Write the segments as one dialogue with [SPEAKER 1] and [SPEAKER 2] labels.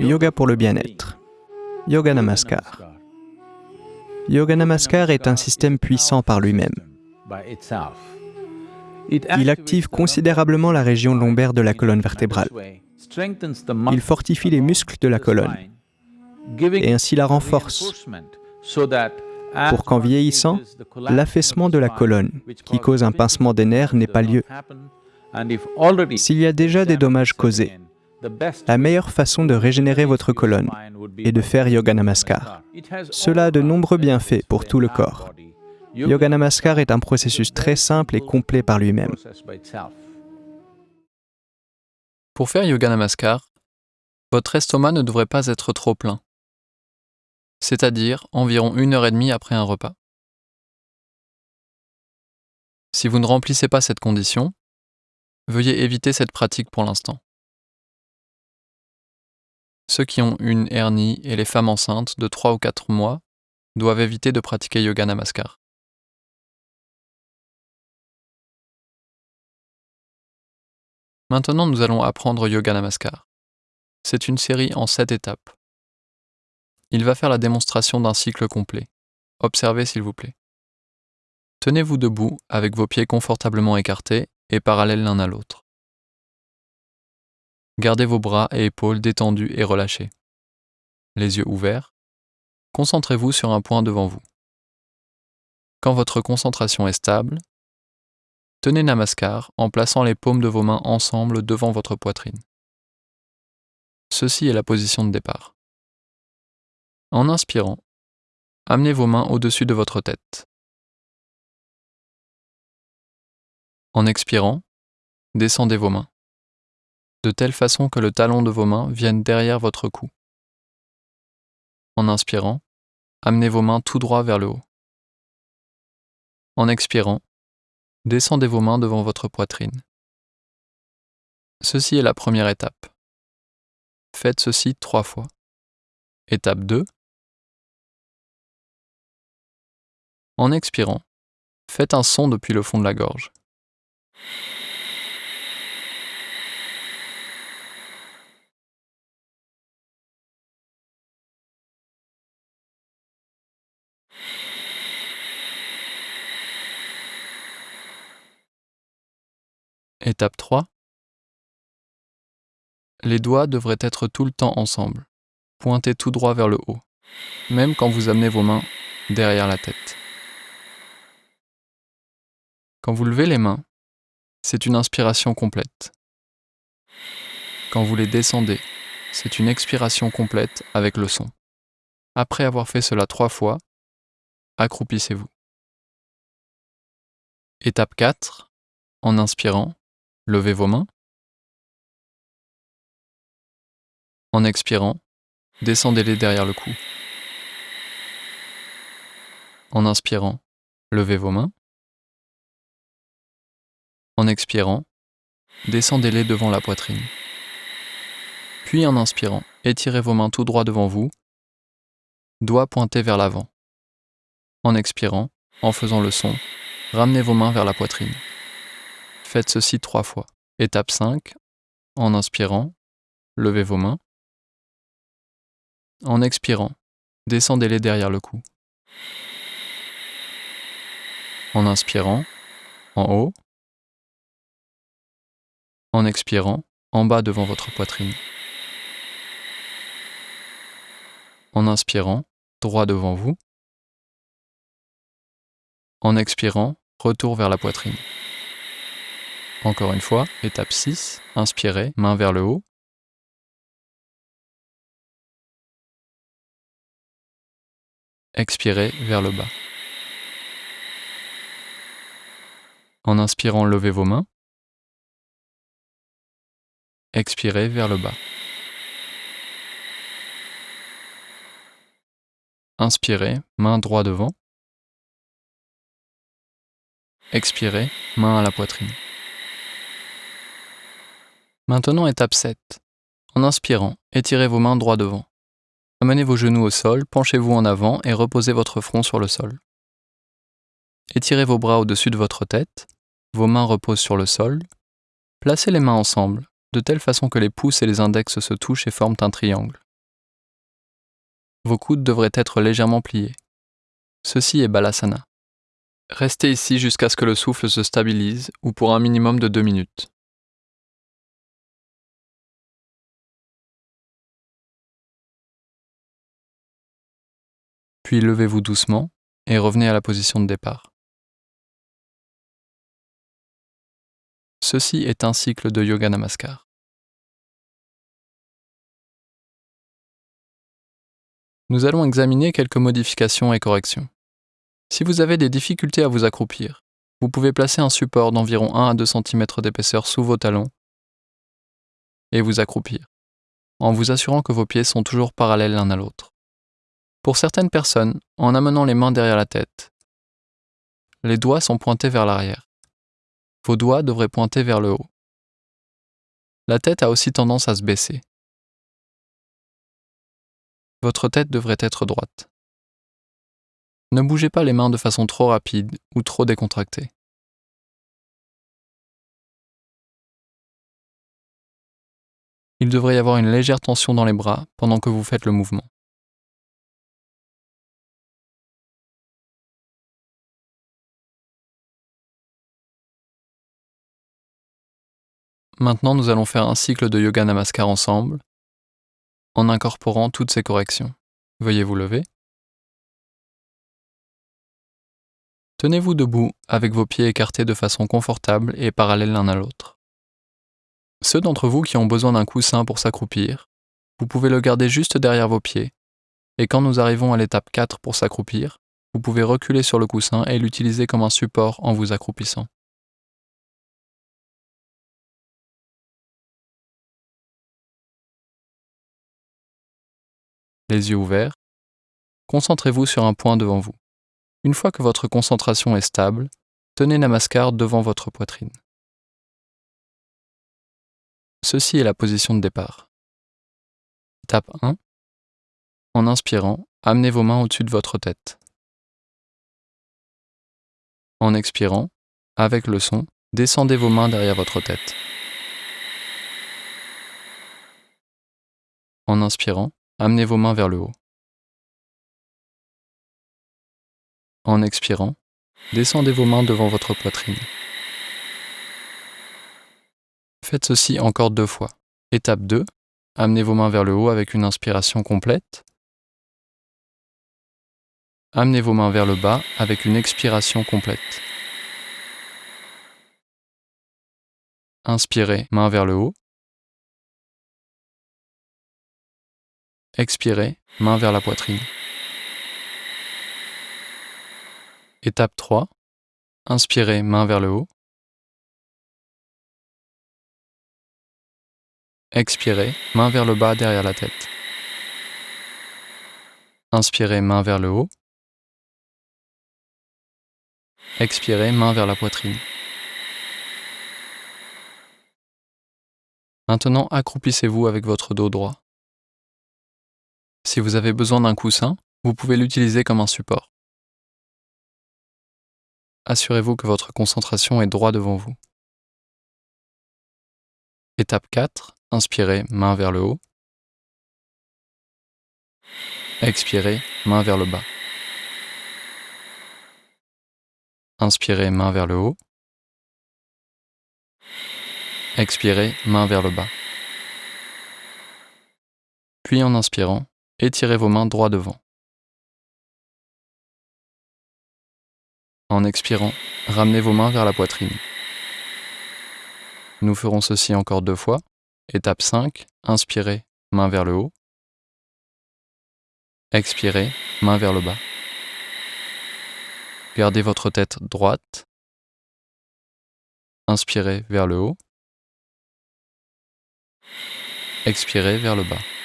[SPEAKER 1] Yoga pour le bien-être. Yoga Namaskar. Yoga Namaskar est un système puissant par lui-même. Il active considérablement la région lombaire de la colonne vertébrale. Il fortifie les muscles de la colonne et ainsi la renforce pour qu'en vieillissant, l'affaissement de la colonne, qui cause un pincement des nerfs, n'ait pas lieu. S'il y a déjà des dommages causés, la meilleure façon de régénérer votre colonne est de faire Yoga Namaskar. Cela a de nombreux bienfaits pour tout le corps. Yoga Namaskar est un processus très simple et complet par lui-même.
[SPEAKER 2] Pour faire Yoga Namaskar, votre estomac ne devrait pas être trop plein, c'est-à-dire environ une heure et demie après un repas. Si vous ne remplissez pas cette condition, veuillez éviter cette pratique pour l'instant. Ceux qui ont une hernie et les femmes enceintes de 3 ou 4 mois doivent éviter de pratiquer Yoga Namaskar. Maintenant, nous allons apprendre Yoga Namaskar. C'est une série en 7 étapes. Il va faire la démonstration d'un cycle complet. Observez s'il vous plaît. Tenez-vous debout avec vos pieds confortablement écartés et parallèles l'un à l'autre. Gardez vos bras et épaules détendus et relâchés. Les yeux ouverts. Concentrez-vous sur un point devant vous. Quand votre concentration est stable, tenez Namaskar en plaçant les paumes de vos mains ensemble devant votre poitrine. Ceci est la position de départ. En inspirant, amenez vos mains au-dessus de votre tête. En expirant, descendez vos mains de telle façon que le talon de vos mains vienne derrière votre cou. En inspirant, amenez vos mains tout droit vers le haut. En expirant, descendez vos mains devant votre poitrine. Ceci est la première étape. Faites ceci trois fois. Étape 2. En expirant, faites un son depuis le fond de la gorge. Étape 3. Les doigts devraient être tout le temps ensemble, pointés tout droit vers le haut, même quand vous amenez vos mains derrière la tête. Quand vous levez les mains, c'est une inspiration complète. Quand vous les descendez, c'est une expiration complète avec le son. Après avoir fait cela trois fois, accroupissez-vous. Étape 4. En inspirant, Levez vos mains. En expirant, descendez-les derrière le cou. En inspirant, levez vos mains. En expirant, descendez-les devant la poitrine. Puis en inspirant, étirez vos mains tout droit devant vous, doigts pointés vers l'avant. En expirant, en faisant le son, ramenez vos mains vers la poitrine. Faites ceci trois fois. Étape 5. En inspirant, levez vos mains. En expirant, descendez-les derrière le cou. En inspirant, en haut. En expirant, en bas devant votre poitrine. En inspirant, droit devant vous. En expirant, retour vers la poitrine. Encore une fois, étape 6, inspirez, main vers le haut. Expirez vers le bas. En inspirant, levez vos mains. Expirez vers le bas. Inspirez, main droit devant. Expirez, main à la poitrine. Maintenant, étape 7. En inspirant, étirez vos mains droit devant. Amenez vos genoux au sol, penchez-vous en avant et reposez votre front sur le sol. Étirez vos bras au-dessus de votre tête, vos mains reposent sur le sol. Placez les mains ensemble, de telle façon que les pouces et les index se touchent et forment un triangle. Vos coudes devraient être légèrement pliés. Ceci est Balasana. Restez ici jusqu'à ce que le souffle se stabilise ou pour un minimum de deux minutes. Puis levez-vous doucement et revenez à la position de départ. Ceci est un cycle de Yoga Namaskar. Nous allons examiner quelques modifications et corrections. Si vous avez des difficultés à vous accroupir, vous pouvez placer un support d'environ 1 à 2 cm d'épaisseur sous vos talons et vous accroupir, en vous assurant que vos pieds sont toujours parallèles l'un à l'autre. Pour certaines personnes, en amenant les mains derrière la tête, les doigts sont pointés vers l'arrière. Vos doigts devraient pointer vers le haut. La tête a aussi tendance à se baisser. Votre tête devrait être droite. Ne bougez pas les mains de façon trop rapide ou trop décontractée. Il devrait y avoir une légère tension dans les bras pendant que vous faites le mouvement. Maintenant, nous allons faire un cycle de yoga namaskar ensemble, en incorporant toutes ces corrections. Veuillez vous lever. Tenez-vous debout avec vos pieds écartés de façon confortable et parallèles l'un à l'autre. Ceux d'entre vous qui ont besoin d'un coussin pour s'accroupir, vous pouvez le garder juste derrière vos pieds, et quand nous arrivons à l'étape 4 pour s'accroupir, vous pouvez reculer sur le coussin et l'utiliser comme un support en vous accroupissant. Les yeux ouverts, concentrez-vous sur un point devant vous. Une fois que votre concentration est stable, tenez Namaskar devant votre poitrine. Ceci est la position de départ. Étape 1. En inspirant, amenez vos mains au-dessus de votre tête. En expirant, avec le son, descendez vos mains derrière votre tête. En inspirant, Amenez vos mains vers le haut. En expirant, descendez vos mains devant votre poitrine. Faites ceci encore deux fois. Étape 2. Amenez vos mains vers le haut avec une inspiration complète. Amenez vos mains vers le bas avec une expiration complète. Inspirez, main vers le haut. Expirez, main vers la poitrine. Étape 3. Inspirez, main vers le haut. Expirez, main vers le bas derrière la tête. Inspirez, main vers le haut. Expirez, main vers la poitrine. Maintenant, accroupissez-vous avec votre dos droit. Si vous avez besoin d'un coussin, vous pouvez l'utiliser comme un support. Assurez-vous que votre concentration est droit devant vous. Étape 4. Inspirez, main vers le haut. Expirez, main vers le bas. Inspirez, main vers le haut. Expirez, main vers le bas. Puis en inspirant, Étirez vos mains droit devant. En expirant, ramenez vos mains vers la poitrine. Nous ferons ceci encore deux fois. Étape 5, inspirez, main vers le haut. Expirez, main vers le bas. Gardez votre tête droite. Inspirez vers le haut. Expirez vers le bas.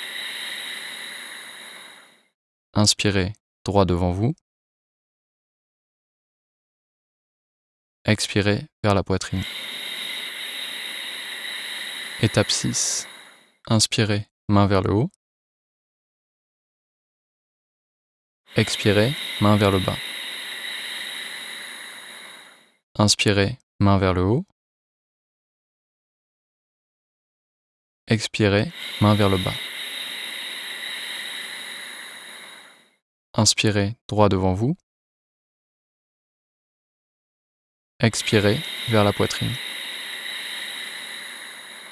[SPEAKER 2] Inspirez droit devant vous. Expirez vers la poitrine. Étape 6. Inspirez, main vers le haut. Expirez, main vers le bas. Inspirez, main vers le haut. Expirez, main vers le bas. Inspirez droit devant vous. Expirez vers la poitrine.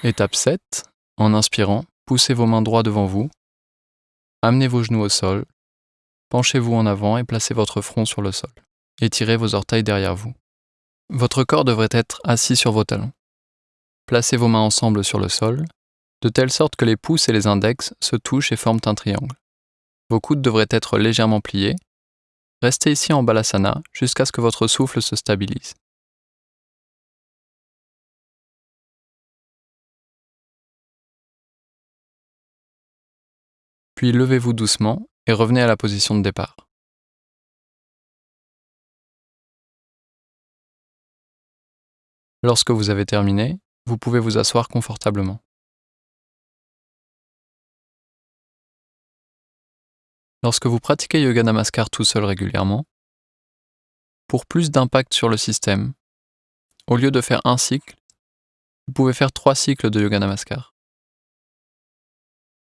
[SPEAKER 2] Étape 7. En inspirant, poussez vos mains droit devant vous. Amenez vos genoux au sol. Penchez-vous en avant et placez votre front sur le sol. Étirez vos orteils derrière vous. Votre corps devrait être assis sur vos talons. Placez vos mains ensemble sur le sol, de telle sorte que les pouces et les index se touchent et forment un triangle. Vos coudes devraient être légèrement pliés. Restez ici en balasana jusqu'à ce que votre souffle se stabilise. Puis levez-vous doucement et revenez à la position de départ. Lorsque vous avez terminé, vous pouvez vous asseoir confortablement. Lorsque vous pratiquez Yoga Namaskar tout seul régulièrement, pour plus d'impact sur le système, au lieu de faire un cycle, vous pouvez faire trois cycles de Yoga Namaskar.